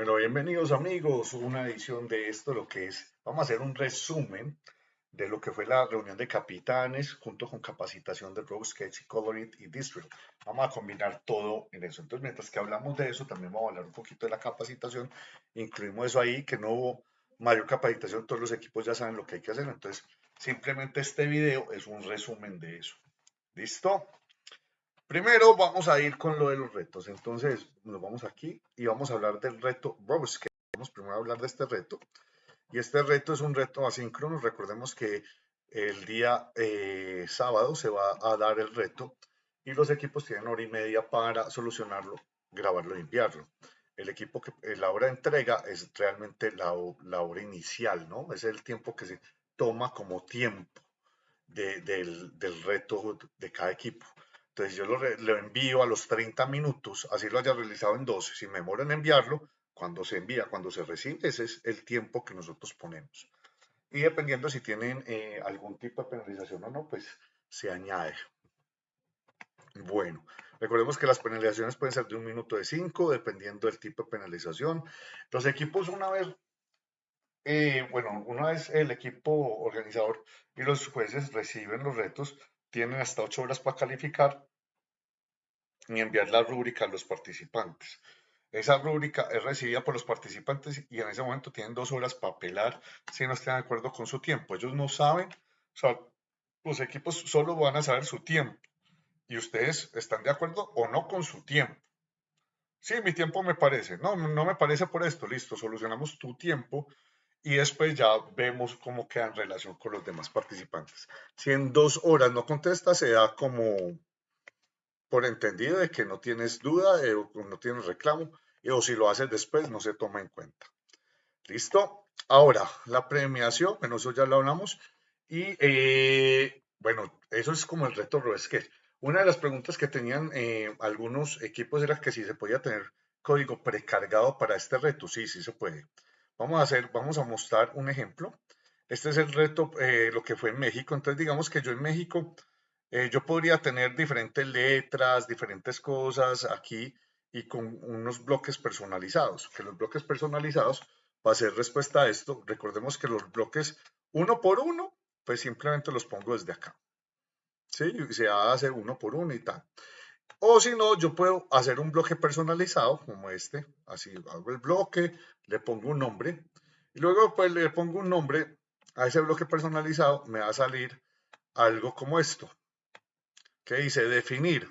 Bueno, bienvenidos amigos, una edición de esto, lo que es, vamos a hacer un resumen de lo que fue la reunión de capitanes junto con capacitación de Rogue Sketch, Colorit y District. Vamos a combinar todo en eso. Entonces, mientras que hablamos de eso, también vamos a hablar un poquito de la capacitación. Incluimos eso ahí, que no hubo mayor capacitación, todos los equipos ya saben lo que hay que hacer. Entonces, simplemente este video es un resumen de eso. ¿Listo? Primero vamos a ir con lo de los retos. Entonces nos vamos aquí y vamos a hablar del reto. Vamos primero a hablar de este reto. Y este reto es un reto asíncrono. Recordemos que el día eh, sábado se va a dar el reto y los equipos tienen hora y media para solucionarlo, grabarlo y enviarlo. El equipo que eh, la hora de entrega es realmente la, hora inicial, ¿no? Es el tiempo que se toma como tiempo del reto de cada equipo. Entonces yo lo, envío a los 30 minutos, así lo haya realizado en 12. Si me demoro en enviarlo, cuando se envía, cuando se recibe, ese es el tiempo que nosotros ponemos. Y dependiendo si tienen eh, algún tipo de penalización o no, pues se añade. Bueno, recordemos que las penalizaciones pueden ser de un minuto de cinco, dependiendo del tipo de penalización. Los equipos una vez, eh, bueno, una vez el equipo organizador y los jueces reciben los retos, tienen hasta ocho horas para calificar y enviar la rúbrica a los participantes. Esa rúbrica es recibida por los participantes y en ese momento tienen dos horas para apelar si no están de acuerdo con su tiempo. Ellos no saben, o sea, los equipos solo van a saber su tiempo y ustedes están de acuerdo o no con su tiempo. Sí, mi tiempo me parece. No, no me parece por esto. Listo, solucionamos tu tiempo y después ya vemos cómo queda en relación con los demás participantes. Si en dos horas no contesta, se da como por entendido de que no tienes duda eh, o no tienes reclamo, o si lo haces después, no se toma en cuenta. ¿Listo? Ahora, la premiación, bueno, eso ya lo hablamos. Y eh, bueno, eso es como el reto RoSketch. Una de las preguntas que tenían eh, algunos equipos era que si se podía tener código precargado para este reto. Sí, sí se puede. Vamos a hacer, vamos a mostrar un ejemplo. Este es el reto, eh, lo que fue en México. Entonces, digamos que yo en México, eh, yo podría tener diferentes letras, diferentes cosas aquí y con unos bloques personalizados. Que los bloques personalizados, para hacer respuesta a esto, recordemos que los bloques uno por uno, pues simplemente los pongo desde acá. ¿Sí? Se hace uno por uno y tal. O si no, yo puedo hacer un bloque personalizado como este. Así hago el bloque, le pongo un nombre. Y luego pues le pongo un nombre a ese bloque personalizado. Me va a salir algo como esto. Que dice definir.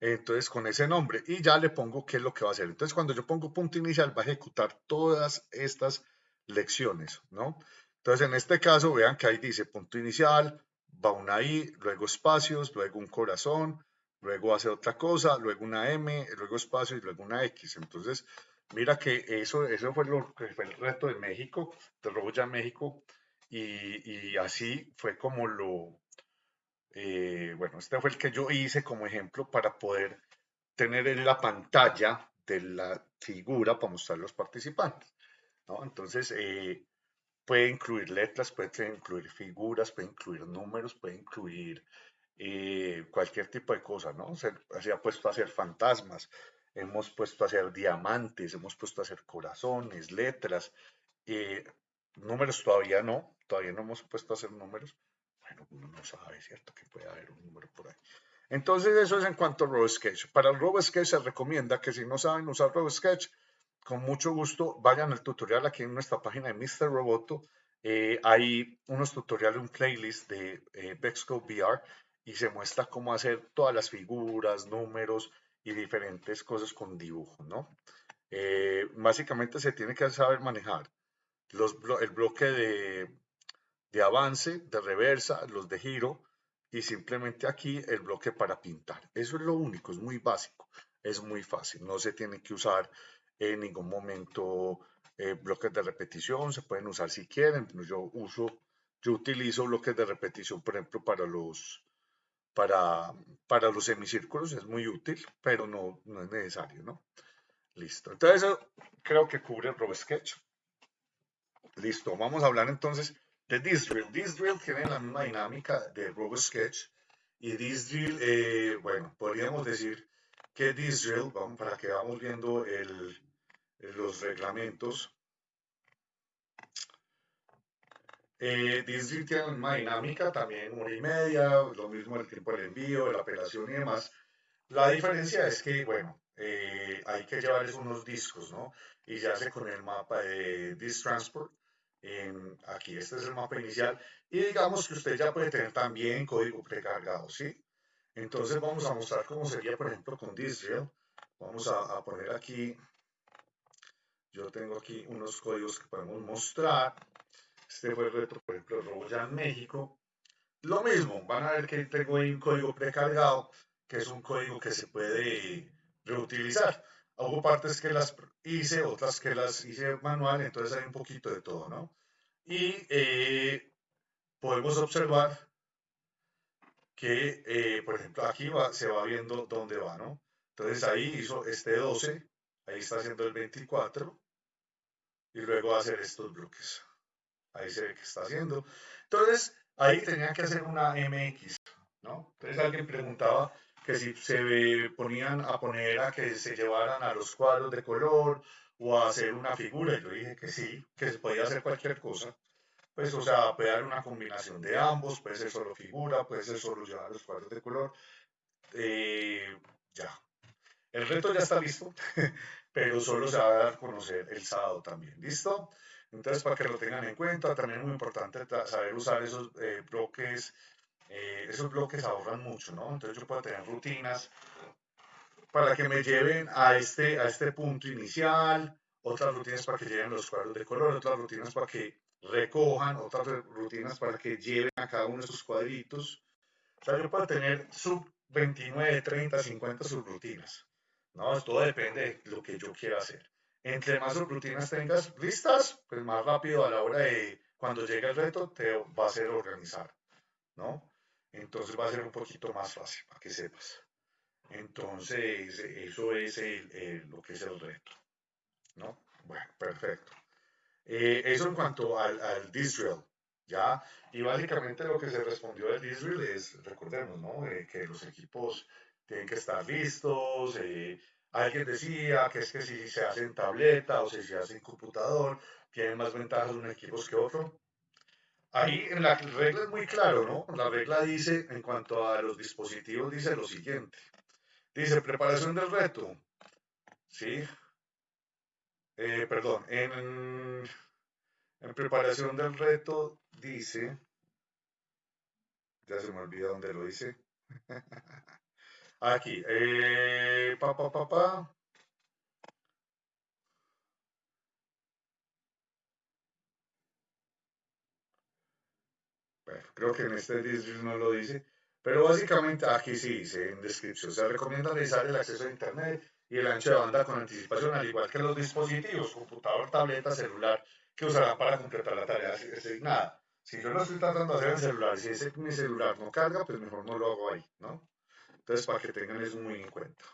Entonces con ese nombre. Y ya le pongo qué es lo que va a hacer. Entonces cuando yo pongo punto inicial va a ejecutar todas estas lecciones. ¿no? Entonces en este caso vean que ahí dice punto inicial, va una I, luego espacios, luego un corazón, luego hace otra cosa, luego una M, luego espacio y luego una X. Entonces, mira que eso, eso fue, lo, fue el reto de México, de Roboya México, y, así fue como lo, eh, bueno, este fue el que yo hice como ejemplo para poder tener en la pantalla de la figura para mostrar los participantes. ¿no? Entonces, eh, puede incluir letras, puede incluir figuras, puede incluir números, puede incluir eh, cualquier tipo de cosa, ¿no? Se, ha puesto a hacer fantasmas, hemos puesto a hacer diamantes, hemos puesto a hacer corazones, letras, eh, números todavía no, todavía no hemos puesto a hacer números. Uno no sabe, ¿cierto? Que puede haber un número por ahí. Entonces, eso es en cuanto a RoboSketch. Para el RoboSketch se recomienda que si no saben usar RoboSketch, con mucho gusto vayan al tutorial aquí en nuestra página de Mr. Roboto. Eh, hay unos tutoriales, un playlist de eh, VR y se muestra cómo hacer todas las figuras, números y diferentes cosas con dibujo, ¿no? Eh, básicamente se tiene que saber manejar los, el bloque de, de avance, de reversa, los de giro y simplemente aquí el bloque para pintar. Eso es lo único, es muy básico, es muy fácil, no se tiene que usar en ningún momento eh, bloques de repetición, se pueden usar si quieren, yo uso, yo utilizo bloques de repetición, por ejemplo, para los para, para los semicírculos es muy útil, pero no, no es necesario, ¿no? Listo. Entonces, creo que cubre el RoboSketch. Listo. Vamos a hablar entonces de this drill. This drill tiene la misma dinámica de RoboSketch. Y this drill, eh, bueno, podríamos decir que this drill, vamos, para que vamos viendo el, los reglamentos. Eh, Disney tiene una dinámica también una y media, lo mismo el tiempo del envío, de la apelación y demás. La diferencia es que, bueno, eh, hay que llevarles unos discos, ¿no? Y ya se con el mapa de Disk Transport. En, aquí, este es el mapa inicial. Y digamos que usted ya puede tener también código precargado, ¿sí? Entonces vamos a mostrar cómo sería, por ejemplo, con Disrail. Vamos a, poner aquí, yo tengo aquí unos códigos que podemos mostrar. Este fue el reto, por ejemplo, robo ya en México. Lo mismo, van a ver que tengo ahí un código precargado, que es un código que se puede reutilizar. Hubo partes que las hice, otras que las hice manual, entonces hay un poquito de todo, ¿no? Y eh, podemos observar que, eh, por ejemplo, aquí va, se va viendo dónde va, ¿no? Entonces ahí hizo este 12, ahí está haciendo el 24, y luego va a hacer estos bloques. Ahí se ve que está haciendo. Entonces, ahí tenía que hacer una MX, ¿no? Entonces alguien preguntaba, que si se ponían a poner a que se llevaran a los cuadros de color o a hacer una figura, yo dije que sí, que se podía hacer cualquier cosa. Pues, o sea, puede haber una combinación de ambos, puede ser solo figura, puede ser solo llevar los cuadros de color. Eh, ya. El reto ya está listo, pero solo se va a dar a conocer el sábado también. ¿Listo? Entonces, para que lo tengan en cuenta, también es muy importante saber usar esos eh, bloques eh, esos bloques ahorran mucho, ¿no? Entonces yo puedo tener rutinas para que me lleven a este, a este punto inicial, otras rutinas para que lleven los cuadros de color, otras rutinas para que recojan, otras rutinas para que lleven a cada uno de esos cuadritos. O sea, yo puedo tener sub 29, 30, 50 subrutinas. ¿no? Todo depende de lo que yo quiera hacer. Entre más subrutinas tengas listas, pues más rápido a la hora de cuando llegue el reto te va a ser organizar, ¿no? Entonces va a ser un poquito más fácil para que sepas. Entonces, eso es lo que es el reto. ¿No? Bueno, perfecto. Eh, eso en cuanto al, al ¿ya? Y básicamente lo que se respondió del Disrael es, recordemos, ¿no? Eh, que los equipos tienen que estar listos. Eh, alguien decía que es que si se hace en tableta o si se hace en computador, tienen más ventajas unos equipos que otros. Ahí en la regla es muy claro, ¿no? La regla dice, en cuanto a los dispositivos, dice lo siguiente. Dice, preparación del reto. ¿Sí? Eh, perdón, en, preparación del reto dice, ya se me olvida dónde lo dice. Aquí, eh, pa, pa, pa, pa. Creo que en este disco no lo dice, pero básicamente aquí sí dice en descripción, se recomienda realizar el acceso a Internet y el ancho de banda con anticipación, al igual que los dispositivos, computador, tableta, celular, que usarán para completar la tarea asignada. Si yo lo estoy tratando de hacer en celular, si ese, mi celular no carga, pues mejor no lo hago ahí, ¿no? Entonces, para que tengan eso muy en cuenta.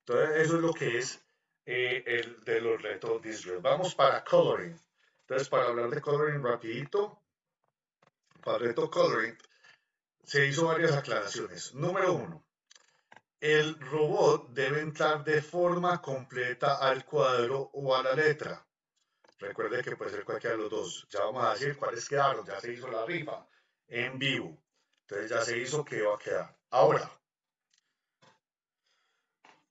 Entonces, eso es lo que es eh, el de los retos Disrael. Vamos para coloring. Entonces, para hablar de coloring rapidito, para reto coloring, se hizo varias aclaraciones. Número uno, el robot debe entrar de forma completa al cuadro o a la letra. Recuerde que puede ser cualquiera de los dos. Ya vamos a decir cuáles quedaron. Ya se hizo la rifa en vivo. Entonces ya se hizo que va a quedar. Ahora,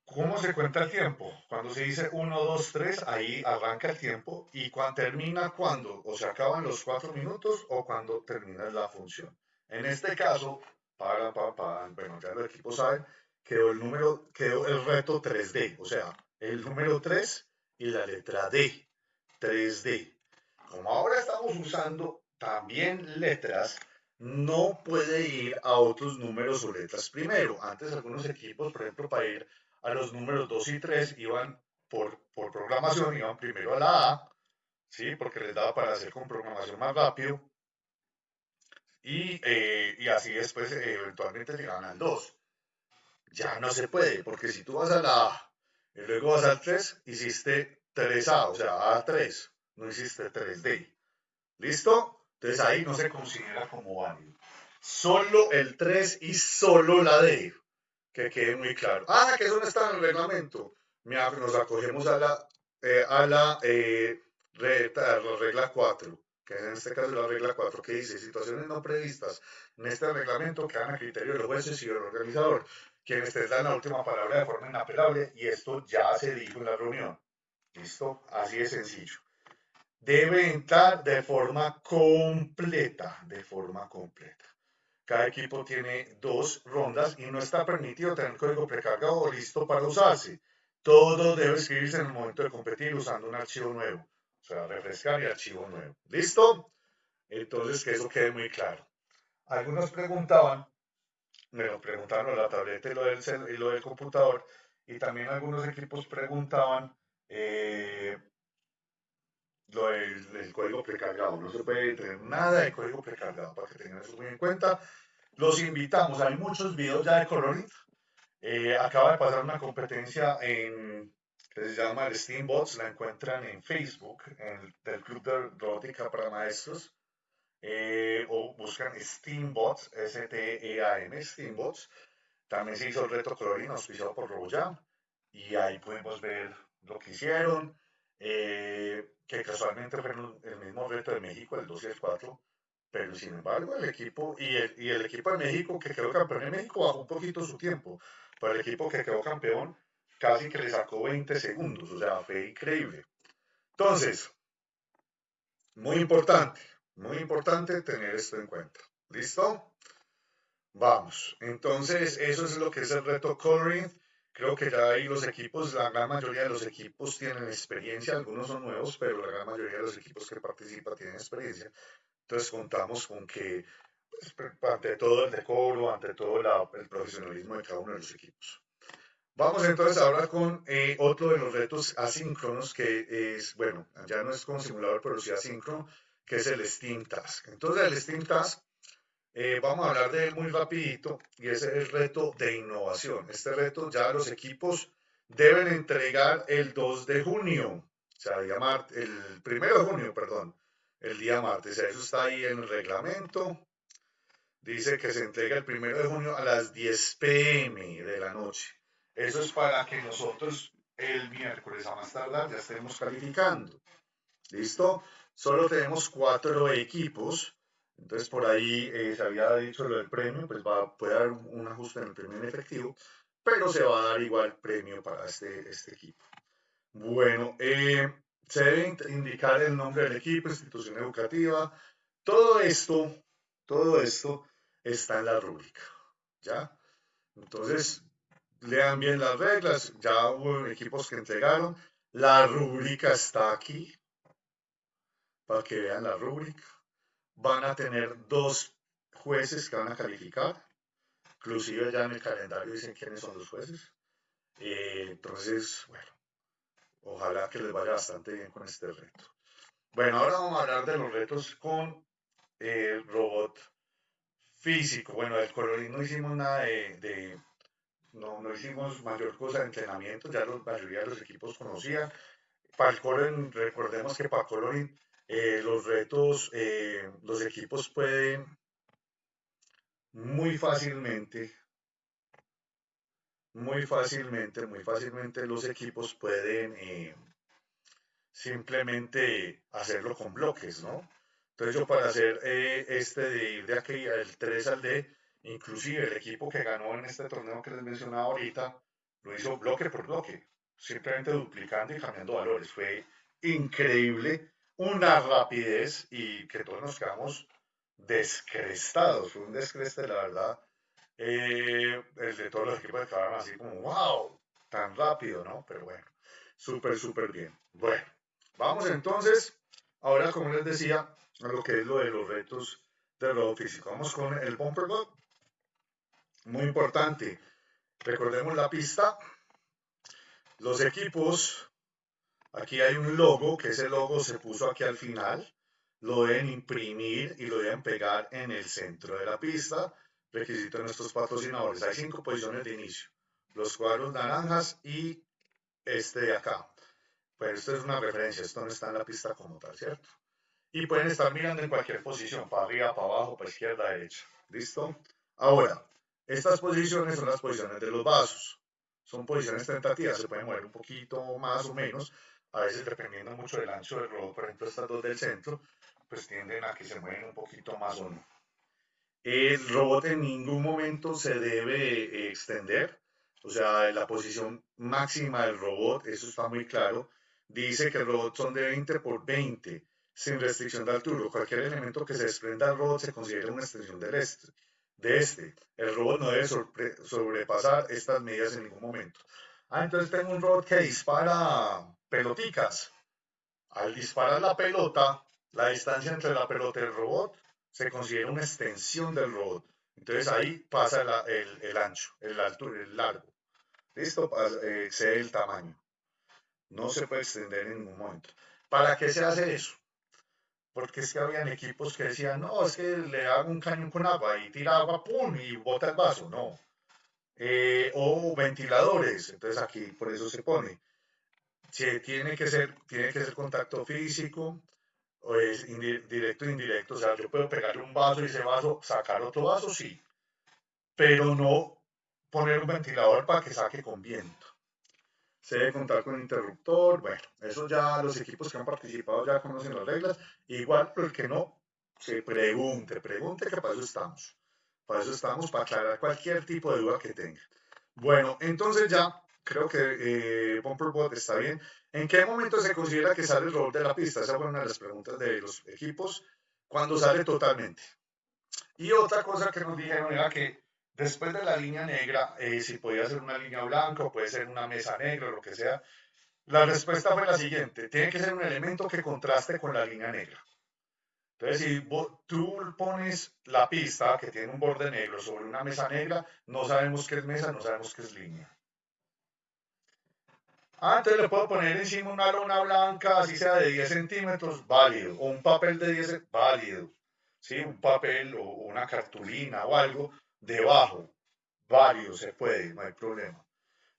¿Cómo se cuenta el tiempo? Cuando se dice 1, 2, 3, ahí arranca el tiempo y cuando termina cuando, o se acaban los 4 minutos o cuando termina la función. En este caso, para, para, para bueno, ya el equipo sabe, quedó el número, quedó el reto 3D, o sea, el número 3 y la letra D, 3D. Como ahora estamos usando también letras, no puede ir a otros números o letras primero. Antes algunos equipos, por ejemplo, para ir a los números 2 y 3 iban por, por programación, iban primero a la A, ¿sí? porque les daba para hacer con programación más rápido. Y, eh, y así después eh, eventualmente llegaban al 2. Ya no se puede, porque si tú vas a la A y luego vas al 3, hiciste 3A, o sea, A3, no hiciste 3D. ¿Listo? Entonces ahí no se considera como válido. Solo el 3 y solo la D que quede muy claro. Ah, que eso no está en el reglamento. Mira, nos acogemos a la eh, a la, eh, la regla 4 que en este caso es la regla 4, que dice situaciones no previstas en este reglamento quedan a criterio de los jueces y del organizador, quienes tendrán la última palabra de forma inapelable, y esto ya se dijo en la reunión. ¿Listo? Así de sencillo. Debe entrar de forma completa, de forma completa. Cada equipo tiene dos rondas y no está permitido tener código precargado o listo para usarse. Todo debe escribirse en el momento de competir usando un archivo nuevo. O sea, refrescar y archivo nuevo. ¿Listo? Entonces, que eso quede muy claro. Algunos preguntaban, me lo preguntaron la tableta y lo del, y lo del computador, y también algunos equipos preguntaban eh, lo del, código precargado. No se puede tener nada de código precargado para que tengan eso muy en cuenta. Los invitamos, hay muchos videos ya de Coloring. Eh, acaba de pasar una competencia en que se llama el Steambots, la encuentran en Facebook, en el, del Club de Robótica para Maestros, eh, o buscan Steambots, S-T-E-A-M, Steambots. También se hizo el reto colorín auspiciado por RoboJam, y ahí podemos ver lo que hicieron, eh, que casualmente fue el mismo reto de México, el 2 y el 4, pero sin embargo el equipo, y el, y el equipo de México que quedó campeón en México bajó un poquito su tiempo, pero el equipo que quedó campeón casi que le sacó 20 segundos, o sea, fue increíble. Entonces, muy importante, muy importante tener esto en cuenta. ¿Listo? Vamos, entonces eso es lo que es el reto coloring. Creo que ya ahí los equipos, la gran mayoría de los equipos tienen experiencia, algunos son nuevos, pero la gran mayoría de los equipos que participan tienen experiencia. Entonces contamos con que, pues, ante todo el decoro, ante todo el profesionalismo de cada uno de los equipos. Vamos entonces a hablar con eh, otro de los retos asíncronos que es, bueno, ya no es con simulador, pero sí asíncrono, que es el Steam Task. Entonces el Steam Task, eh, vamos a hablar de él muy rapidito y ese es el reto de innovación. Este reto ya los equipos deben entregar el 2 de junio, o sea, el, día el 1 de junio, perdón, el día martes. Eso está ahí en el reglamento. Dice que se entrega el 1 de junio a las 10 pm de la noche. Eso es para que nosotros el miércoles a más tardar ya estemos calificando. ¿Listo? Solo tenemos cuatro equipos. Entonces por ahí eh, se había dicho lo del premio, pues va, puede haber un ajuste en el premio en efectivo, pero se va a dar igual premio para este, este equipo. Bueno, eh, se debe indicar el nombre del equipo, institución educativa. Todo esto, todo esto está en la rúbrica. ¿Ya? Entonces, lean bien las reglas, ya hubo equipos que entregaron, la rúbrica está aquí, para que vean la rúbrica. Van a tener dos jueces que van a calificar, inclusive ya en el calendario dicen quiénes son los jueces. Eh, entonces, bueno, ojalá que les vaya bastante bien con este reto. Bueno, ahora vamos a hablar de los retos con el robot físico. Bueno, del colorín no hicimos nada de no, no hicimos mayor cosa de entrenamiento, ya la mayoría de los equipos conocían. Para el coloring, recordemos que para coloring eh, los retos, eh, los equipos pueden muy fácilmente, muy fácilmente, muy fácilmente los equipos pueden eh, simplemente hacerlo con bloques, ¿no? Entonces yo para hacer este de ir de aquí al 3 al D, Inclusive el equipo que ganó en este torneo que les mencionaba ahorita lo hizo bloque por bloque, simplemente duplicando y cambiando valores. Fue increíble, una rapidez y que todos nos quedamos descrestados. Fue un descreste, la verdad. Eh, el de todos los equipos quedaron así como, wow, tan rápido, ¿no? Pero bueno, súper, súper bien. Bueno, vamos entonces, ahora como les decía, a lo que es lo de los retos de lo físico. Vamos con el bumper block. Muy importante, recordemos la pista. Los equipos, aquí hay un logo, que ese logo se puso aquí al final. Lo deben imprimir y lo deben pegar en el centro de la pista. Requisito de nuestros patrocinadores. Hay cinco posiciones de inicio. Los cuadros naranjas y este de acá. Pues esto es una referencia, esto no está en la pista como tal, ¿cierto? Y pueden estar mirando en cualquier posición, para arriba, para abajo, para izquierda, derecha. ¿Listo? Ahora, estas posiciones son las posiciones de los vasos. Son posiciones tentativas, se pueden mover un poquito más o menos a veces dependiendo mucho del ancho del robot, por ejemplo estas dos del centro, pues tienden a que se mueven un poquito más o no. El robot en ningún momento se debe eh, extender, o sea, la posición máxima del robot, eso está muy claro, dice que el robot son de 20 por 20, sin restricción de altura. Cualquier elemento que se desprenda del robot se considera una extensión del este, de este. El robot no debe sobrepasar estas medidas en ningún momento. Ah, entonces tengo un robot que dispara peloticas. Al disparar la pelota, la distancia entre la pelota y el robot se considera una extensión del robot. Entonces ahí pasa el, ancho, el alto, el largo. ¿Listo? Eh, excede el tamaño. No se puede extender en ningún momento. ¿Para qué se hace eso? Porque es que habían equipos que decían, no, es que le hago un cañón con agua y tira agua, pum, y bota el vaso. No. Eh, o ventiladores. Entonces aquí por eso se pone. Si tiene que ser, tiene que ser contacto físico, o es directo indirecto. O sea, yo puedo pegarle un vaso y ese vaso sacar otro vaso, sí. Pero no poner un ventilador para que saque con viento. Se debe contar con interruptor. Bueno, eso ya los equipos que han participado ya conocen las reglas. Igual, el que no, se pregunte, pregunte que para eso estamos. Para eso estamos, para aclarar cualquier tipo de duda que tenga. Bueno, entonces ya creo que eh, Bumperbot está bien. ¿En qué momento se considera que sale el robot de la pista? Esa fue una de las preguntas de los equipos. Cuando sale totalmente. Y otra cosa que nos dijeron era que después de la línea negra, eh, si podía ser una línea blanca o puede ser una mesa negra o lo que sea, la respuesta fue la siguiente. Tiene que ser un elemento que contraste con la línea negra. Entonces, si tú pones la pista que tiene un borde negro sobre una mesa negra, no sabemos qué es mesa, no sabemos qué es línea. Ah, entonces le puedo poner encima una lona blanca, así sea de 10 centímetros, válido. O un papel de 10, válido. ¿Sí? Un papel o una cartulina o algo debajo, válido, se puede, no hay problema.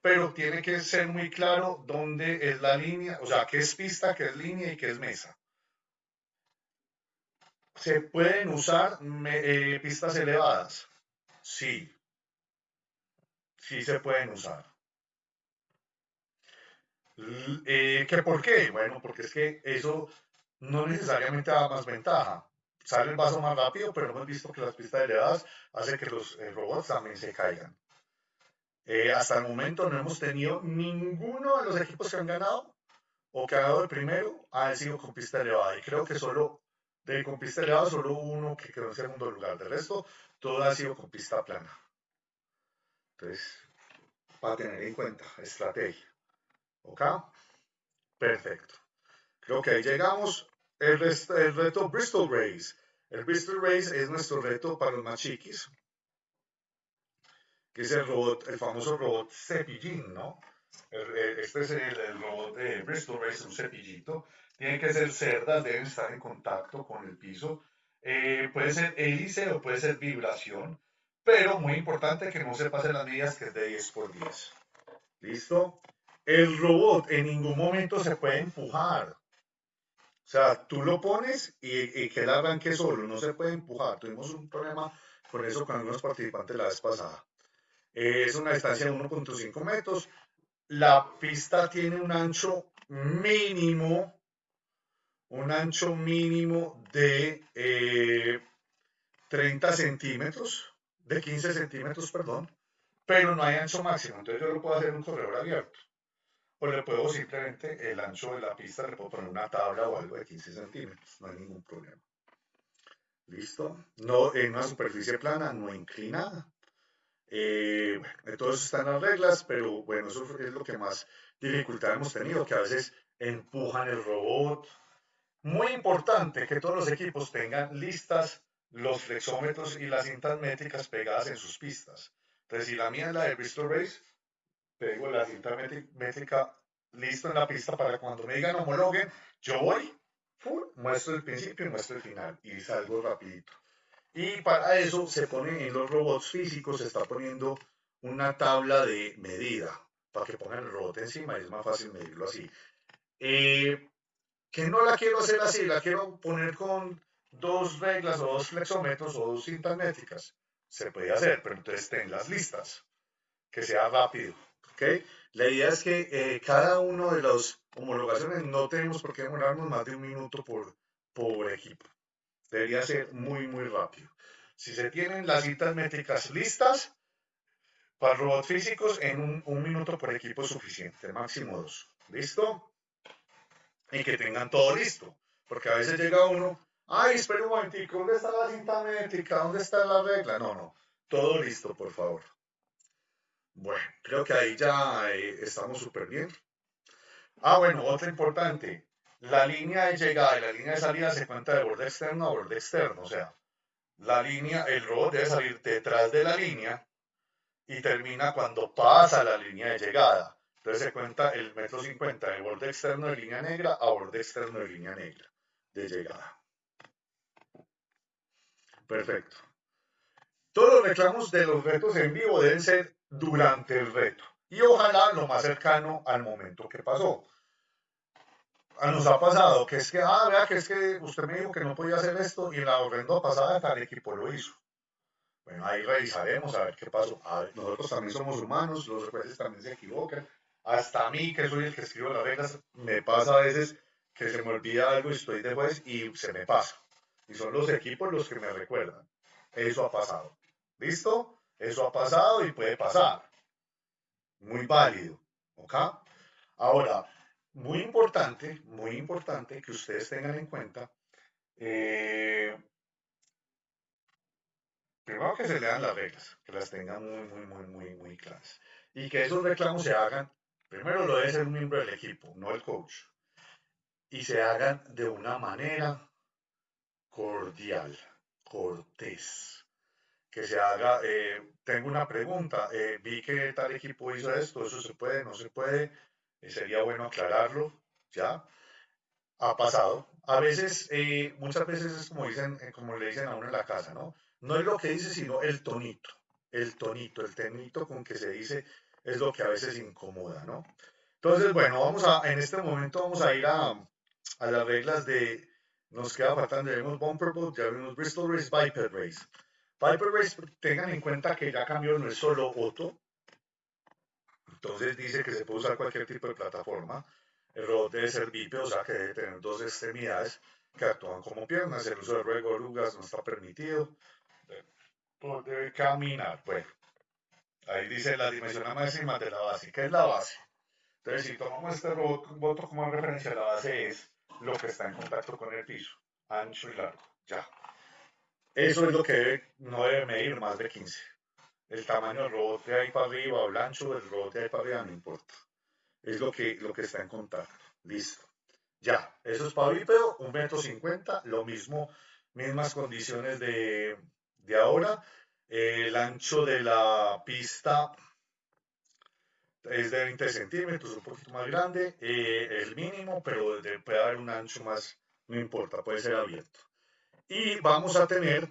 Pero tiene que ser muy claro dónde es la línea, o sea, qué es pista, qué es línea y qué es mesa. ¿Se pueden usar eh, pistas elevadas? Sí. Sí se pueden usar. Eh, ¿Qué por qué? Bueno, porque es que eso no necesariamente da más ventaja. Sale el vaso más rápido, pero hemos visto que las pistas elevadas hacen que los eh, robots también se caigan. Eh, hasta el momento no hemos tenido ninguno de los equipos que han ganado o que ha dado el primero ha sido con pista elevada. Y creo que solo de con pista elevada, solo uno que quedó en segundo lugar. De resto, todo ha sido con pista plana. Entonces, para tener en cuenta, estrategia. ¿Ok? Perfecto. Creo que ahí llegamos. El, el reto Bristol Race. El Bristol Race es nuestro reto para los más chiquis, que es el robot, el famoso robot cepillín, ¿no? este es el, robot de Bristol Race, un cepillito. Tienen que ser cerdas, deben estar en contacto con el piso. Eh, puede ser hélice o puede ser vibración, pero muy importante que no se pasen las medidas que es de 10 por 10. ¿Listo? El robot en ningún momento se puede empujar. O sea, tú lo pones y, que él arranque solo, no se puede empujar. Tuvimos un problema con eso con algunos participantes la vez pasada. es una distancia de 1.5 metros. La pista tiene un ancho mínimo, un ancho mínimo de 30 eh, centímetros, de 15 centímetros, perdón, pero no hay ancho máximo. Entonces yo lo puedo hacer en un corredor abierto o le puedo simplemente el ancho de la pista, le puedo poner una tabla o algo de 15 centímetros, no hay ningún problema. ¿Listo? No, en una superficie plana, no inclinada. Eh, bueno, eso están las reglas, pero bueno, eso es lo que más dificultad hemos tenido, que a veces empujan el robot. Muy importante que todos los equipos tengan listas los flexómetros y las cintas métricas pegadas en sus pistas. Entonces, si la mía es la de Bristol Race, pego la cinta métrica listo en la pista para cuando me digan homologuen, yo voy, muestro el principio y muestro el final y salgo rapidito. Y para eso se pone en los robots físicos, se está poniendo una tabla de medida para que pongan el robot encima y es más fácil medirlo así. Eh, que no la quiero hacer así, la quiero poner con dos reglas o dos flexómetros o dos cintas métricas. Se puede hacer, pero entonces ten las listas, que sea rápido ¿ok? La idea es que eh, cada uno de las homologaciones no tenemos por qué demorarnos más de un minuto por, por equipo. Debería ser muy, muy rápido. Si se tienen las citas métricas listas, para robots físicos en un, un minuto por equipo es suficiente, máximo dos. ¿Listo? Y que tengan todo listo. Porque a veces llega uno, ay, espera un momentico, ¿dónde está la cinta métrica? ¿Dónde está la regla? No, no, todo listo, por favor. Bueno, creo que ahí ya eh, estamos súper bien. Ah, bueno, otra importante. La línea de llegada y la línea de salida se cuenta de borde externo a borde externo. O sea, la línea, el robot debe salir detrás de la línea y termina cuando pasa la línea de llegada. Entonces se cuenta el metro 50 de borde externo de línea negra a borde externo de línea negra de llegada. Perfecto. Todos los reclamos de los retos en vivo deben ser durante el reto y ojalá lo más cercano al momento que pasó. Ah, nos ha pasado que es que, ah, vea que es que usted me dijo que no podía hacer esto y en la horrenda pasada tal equipo lo hizo. Bueno, ahí revisaremos a ver qué pasó. nosotros también somos humanos, los jueces también se equivocan. Hasta a mí, que soy el que escribo las reglas, me pasa a veces que se me olvida algo y estoy de juez y se me pasa. Y son los equipos los que me recuerdan. Eso ha pasado. ¿Listo? Eso ha pasado y puede pasar. Muy válido. ¿Ok? Ahora, muy importante, muy importante que ustedes tengan en cuenta, eh, primero que se lean las reglas, que las tengan muy, muy, muy, muy, muy claras. Y que esos reclamos se hagan, primero lo debe ser un miembro del equipo, no el coach. Y se hagan de una manera cordial, cortés. Que se haga, eh, tengo una pregunta, eh, vi que tal equipo hizo esto, eso se puede, no se puede, eh, sería bueno aclararlo, ¿ya? Ha pasado. A veces, muchas veces es como, dicen, como le dicen a uno en la casa, ¿no? No es lo que dice, sino el tonito, el tonito, el tonito con que se dice es lo que a veces incomoda, ¿no? Entonces, bueno, vamos a, en este momento vamos a ir a, a las reglas de, nos queda faltando, ya vimos Bumper Boat, ya vimos Bristol Race, Viper Race. Viper Race, tengan en cuenta que ya cambió, no es solo Otto. Entonces dice que se puede usar cualquier tipo de plataforma. El robot debe ser bípedo, o sea que debe tener dos extremidades que actúan como piernas. El uso de ruego orugas no está permitido. Debe caminar. Bueno, ahí dice la dimensión máxima de la base. ¿Qué es la base? Entonces, si tomamos este robot como referencia, la base es lo que está en contacto con el piso, ancho y largo, ya. Eso es lo que no debe medir más de 15. El tamaño del robot de ahí para arriba o el ancho del robot de ahí para arriba no importa. Es lo que, lo que está en contacto. Listo. Ya, eso es para bípedo, un metro cincuenta, lo mismo, mismas condiciones de, de ahora. El ancho de la pista es de 20 centímetros, un poquito más grande, eh, el mínimo, pero puede haber un ancho más, no importa, puede ser abierto. Y vamos a tener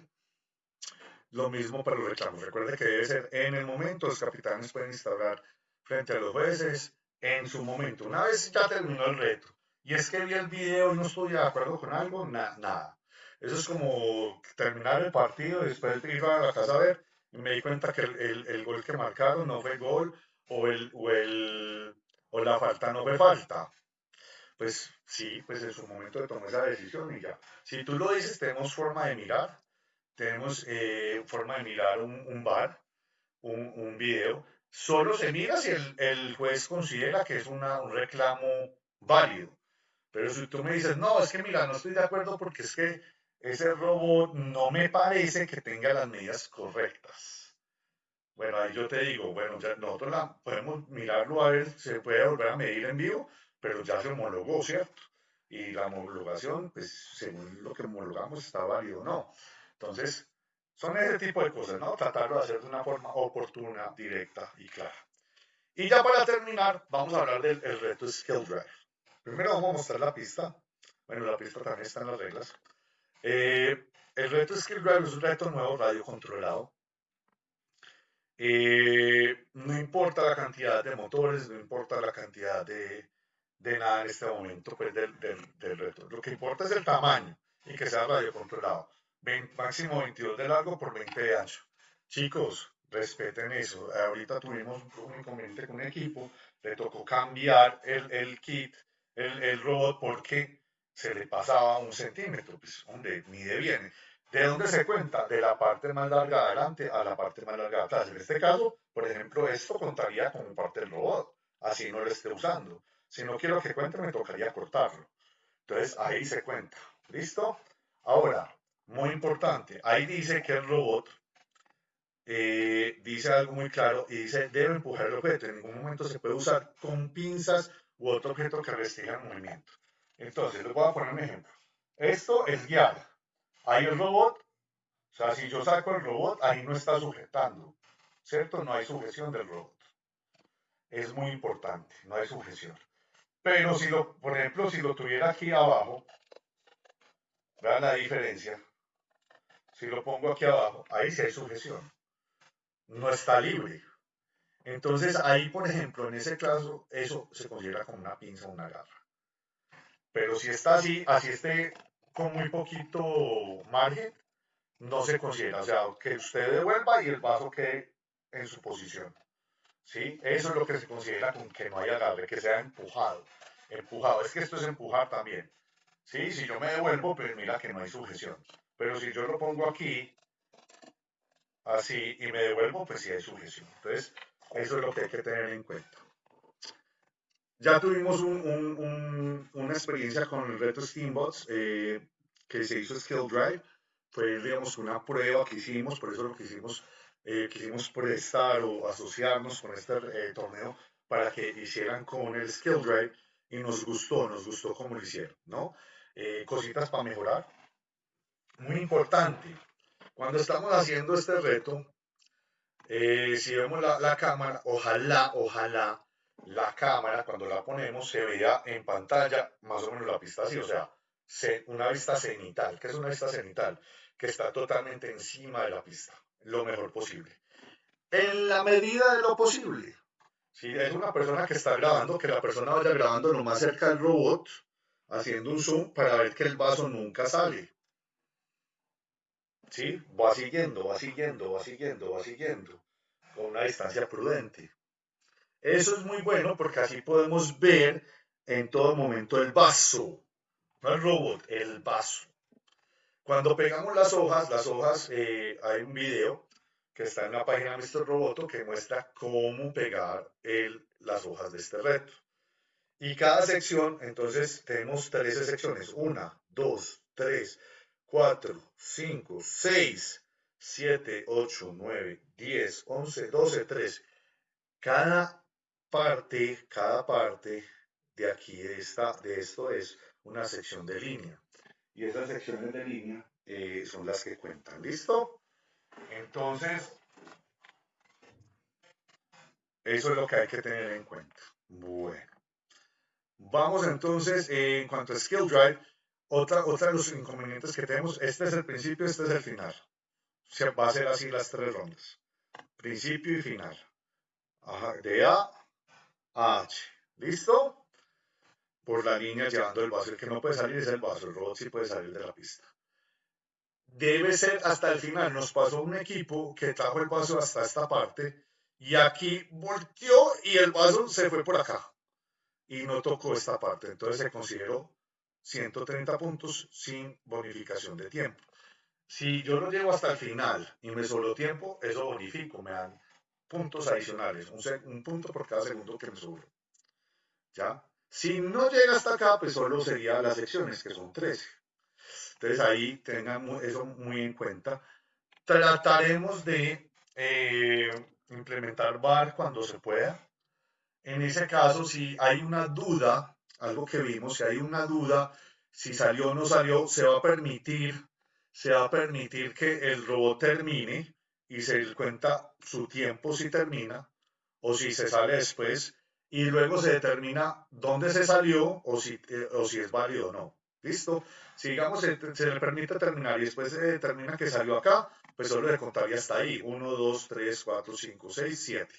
lo mismo para los reclamos. Recuerde que debe ser en el momento, los capitanes pueden instaurar frente a los jueces en su momento. Una vez ya terminó el reto, y es que vi el video y no estoy de acuerdo con algo, nada. Eso es como terminar el partido y después ir a la casa a ver y me di cuenta que el, el, el gol que marcaron no fue gol o, el, o, el, o la falta no fue falta. Pues sí, pues en su momento tomar esa decisión y ya. Si tú lo dices, tenemos forma de mirar, tenemos eh, forma de mirar un, un bar, un, un, video. Solo se mira si el, el juez considera que es una, un reclamo válido. Pero si tú me dices, no, es que mira, no estoy de acuerdo porque es que ese robot no me parece que tenga las medidas correctas bueno, ahí yo te digo, bueno, ya nosotros la, podemos mirarlo a ver, se puede volver a medir en vivo, pero ya se homologó, ¿cierto? Y la homologación, pues según lo que homologamos, está válido o no. Entonces, son ese tipo de cosas, ¿no? Tratarlo de hacer de una forma oportuna, directa y clara. Y ya para terminar, vamos a hablar del reto Skill Drive. Primero vamos a mostrar la pista. Bueno, la pista también está en las reglas. Eh, el reto Skill Drive es un reto nuevo radio controlado eh, no importa la cantidad de motores, no importa la cantidad de, de nada en este momento pues, del, del, reto. Lo que importa es el tamaño y que sea radio controlado. máximo 22 de largo por 20 de ancho. Chicos, respeten eso. Ahorita tuvimos un inconveniente con un equipo, le tocó cambiar el, el kit, el, el, robot, porque se le pasaba un centímetro, pues, donde mide bien. ¿De dónde se cuenta? De la parte más larga adelante a la parte más larga atrás. En este caso, por ejemplo, esto contaría como parte del robot, así no lo esté usando. Si no quiero que cuente, me tocaría cortarlo. Entonces, ahí se cuenta. ¿Listo? Ahora, muy importante, ahí dice que el robot eh, dice algo muy claro y dice debe empujar el objeto. En ningún momento se puede usar con pinzas u otro objeto que restrinja el movimiento. Entonces, les voy a poner un ejemplo. Esto es guiar. Ahí el robot, o sea, si yo saco el robot, ahí no está sujetando, ¿cierto? No hay sujeción del robot. Es muy importante, no hay sujeción. Pero si lo, por ejemplo, si lo tuviera aquí abajo, vean la diferencia. Si lo pongo aquí abajo, ahí sí hay sujeción. No está libre. Entonces ahí, por ejemplo, en ese caso, eso se considera como una pinza o una garra. Pero si está así, así esté con muy poquito margen, no se considera. O sea, que usted devuelva y el vaso quede en su posición. ¿Sí? Eso es lo que se considera con que no haya agarre, que sea empujado. Empujado. Es que esto es empujar también. ¿Sí? Si yo me devuelvo, pues mira que no hay sujeción. Pero si yo lo pongo aquí, así, y me devuelvo, pues sí hay sujeción. Entonces, eso es lo que hay que tener en cuenta. Ya tuvimos una experiencia con el reto Steambots eh, que se hizo Skill Drive. Fue, digamos, una prueba que hicimos, por eso lo que hicimos, eh, quisimos prestar o asociarnos con este eh, torneo para que hicieran con el Skill Drive y nos gustó, nos gustó cómo lo hicieron, ¿no? cositas para mejorar. Muy importante, cuando estamos haciendo este reto, si vemos la, la cámara, ojalá, ojalá la cámara, cuando la ponemos, se vea en pantalla más o menos la pista así, o sea, una vista cenital. ¿Qué es una vista cenital? Que está totalmente encima de la pista, lo mejor posible. En la medida de lo posible. Si es una persona que está grabando, que la persona vaya grabando lo más cerca del robot, haciendo un zoom para ver que el vaso nunca sale. ¿Sí? Va siguiendo, va siguiendo, va siguiendo, va siguiendo, con una distancia prudente. Eso es muy bueno porque así podemos ver en todo momento el vaso, no el robot, el vaso. Cuando pegamos las hojas, las hojas, eh, hay un video que está en la página de Mr. Roboto que muestra cómo pegar las hojas de este reto. Y cada sección, entonces tenemos 13 secciones. Una, dos, tres, cuatro, cinco, seis, siete, ocho, nueve, diez, once, doce, tres. Cada parte, cada parte de aquí, de, esta, de esto es una sección de línea. Y esas secciones de línea eh, son las que cuentan. ¿Listo? Entonces, eso es lo que hay que tener en cuenta. Bueno. Vamos entonces, eh, en cuanto a Skill Drive, otra, otra de los inconvenientes que tenemos, este es el principio, este es el final. se va a ser así las tres rondas. Principio y final. Ajá, de A H. ¿Listo? Por la línea llevando el vaso. El que no puede salir es el vaso. El robot sí puede salir de la pista. Debe ser hasta el final. Nos pasó un equipo que trajo el vaso hasta esta parte y aquí volteó y el vaso se fue por acá y no tocó esta parte. Entonces se consideró 130 puntos sin bonificación de tiempo. Si yo lo llevo hasta el final y me solo tiempo, eso bonifico, me dan puntos adicionales, un, punto por cada segundo que me sobra. ¿Ya? Si no llega hasta acá, pues solo sería las secciones, que son 13. Entonces ahí tengan eso muy en cuenta. Trataremos de eh, implementar VAR cuando se pueda. En ese caso, si hay una duda, algo que vimos, si hay una duda, si salió o no salió, se va a permitir, se va a permitir que el robot termine y se cuenta su tiempo si termina o si se sale después y luego se determina dónde se salió o si, eh, o si es válido o no. ¿Listo? Si digamos se, le permite terminar y después se determina que salió acá, pues solo le contaría hasta ahí. 1, 2, 3, 4, 5, 6, 7.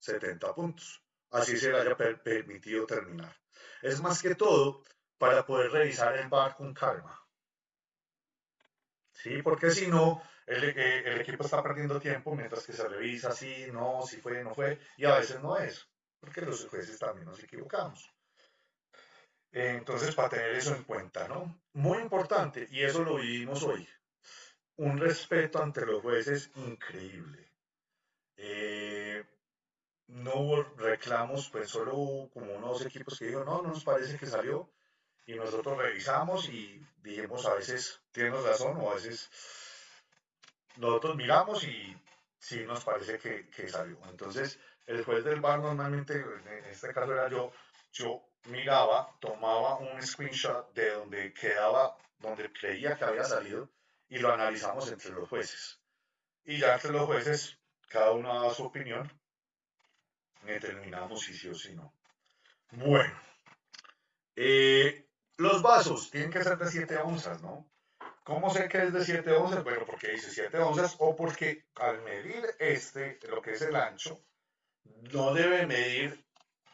70 puntos. Así se le haya permitido terminar. Es más que todo para poder revisar el bar con calma. ¿sí? Porque si no, el, eh, el, equipo está perdiendo tiempo mientras que se revisa si no, si fue, no fue, y a veces no es, porque los jueces también nos equivocamos. Entonces, para tener eso en cuenta, ¿no? Muy importante, y eso lo vivimos hoy, un respeto ante los jueces increíble. Eh, no hubo reclamos, pues solo hubo como unos equipos que dijeron, no, no nos parece que salió, y nosotros revisamos y dijimos a veces tienes razón o a veces nosotros miramos y sí nos parece que, que salió. Entonces, el juez del bar normalmente, en este caso era yo, yo miraba, tomaba un screenshot de donde quedaba, donde creía que había salido y lo analizamos entre los jueces. Y ya entre los jueces, cada uno daba su opinión, determinamos si sí o si no. Bueno, eh, los vasos tienen que ser de 7 onzas, ¿no? ¿Cómo sé que es de 7 onzas? Bueno, porque dice 7 onzas o porque al medir este, lo que es el ancho, no debe medir,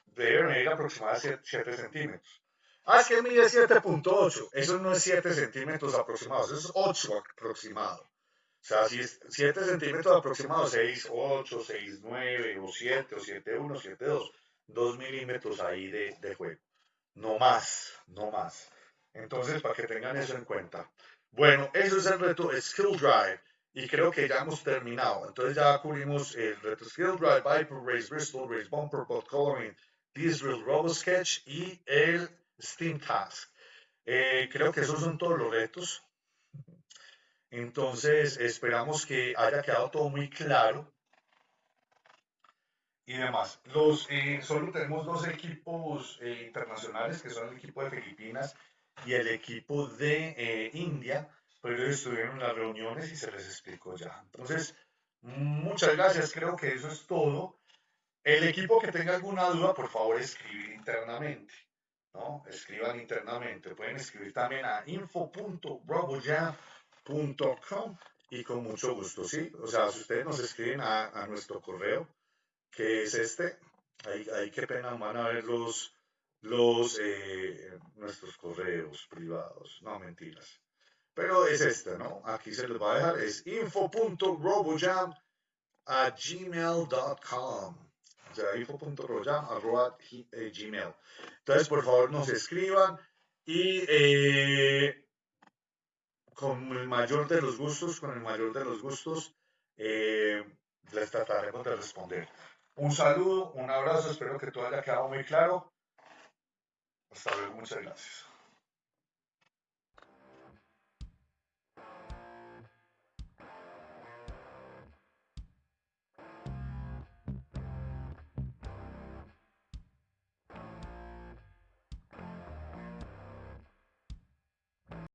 debe medir aproximadamente 7 centímetros. Ah, es que mide 7.8. Eso no es 7 centímetros aproximados, es 8 aproximado. O sea, si es 7 centímetros aproximados, 6, 8, 6, 9, o 7, o 7, 1, 7, 2, 2 milímetros ahí de, de juego. No más, no más. Entonces, para que tengan eso en cuenta. Bueno, eso es el reto Skill Drive y creo que ya hemos terminado. Entonces ya cubrimos el reto Skill Drive, Viper, Race Bristol, Race Bumper, Bot Coloring, Diesel, Robo Sketch y el Steam Task. Eh, creo que esos son todos los retos. Entonces esperamos que haya quedado todo muy claro y demás. Los, eh, solo tenemos dos equipos eh, internacionales, que son el equipo de Filipinas y el equipo de eh, India, pero ellos estuvieron en las reuniones y se les explicó ya. Entonces, muchas gracias, creo que eso es todo. El equipo que tenga alguna duda, por favor, escribir internamente. ¿no? Escriban internamente. Pueden escribir también a info.roboya.com y con mucho gusto, ¿sí? O sea, si ustedes nos escriben a, a nuestro correo, que es este. Ahí, ahí qué pena van a ver los, los eh, nuestros correos privados. No, mentiras. Pero es este, ¿no? Aquí se les va a dejar. Es info.robojam a gmail.com. O sea, info.robojam arroba eh, gmail. Entonces, por favor, nos escriban y eh, con el mayor de los gustos, con el mayor de los gustos, les trataremos de responder. Un saludo, un abrazo, espero que todo haya quedado muy claro. Hasta luego, muchas gracias.